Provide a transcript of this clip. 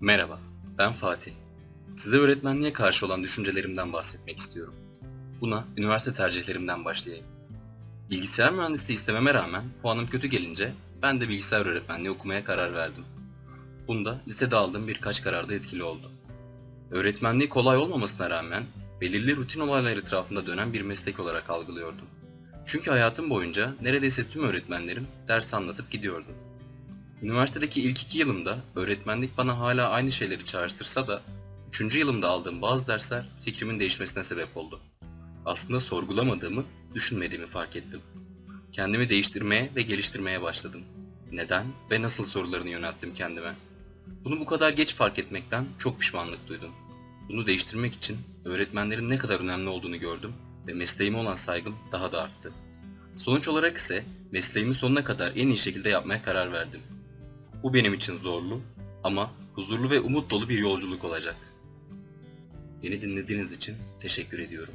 Merhaba, ben Fatih. Size öğretmenliğe karşı olan düşüncelerimden bahsetmek istiyorum. Buna üniversite tercihlerimden başlayayım. Bilgisayar mühendisliği istememe rağmen puanım kötü gelince ben de bilgisayar öğretmenliği okumaya karar verdim. Bunda lisede aldığım birkaç kararda etkili oldu. Öğretmenliği kolay olmamasına rağmen belirli rutin olaylar etrafında dönen bir meslek olarak algılıyordum. Çünkü hayatım boyunca neredeyse tüm öğretmenlerim ders anlatıp gidiyordu. Üniversitedeki ilk iki yılımda öğretmenlik bana hala aynı şeyleri çağrıştırsa da üçüncü yılımda aldığım bazı dersler fikrimin değişmesine sebep oldu. Aslında sorgulamadığımı, düşünmediğimi fark ettim. Kendimi değiştirmeye ve geliştirmeye başladım. Neden ve nasıl sorularını yönelttim kendime. Bunu bu kadar geç fark etmekten çok pişmanlık duydum. Bunu değiştirmek için öğretmenlerin ne kadar önemli olduğunu gördüm ve mesleğime olan saygım daha da arttı. Sonuç olarak ise mesleğimi sonuna kadar en iyi şekilde yapmaya karar verdim. Bu benim için zorlu ama huzurlu ve umut dolu bir yolculuk olacak. Beni dinlediğiniz için teşekkür ediyorum.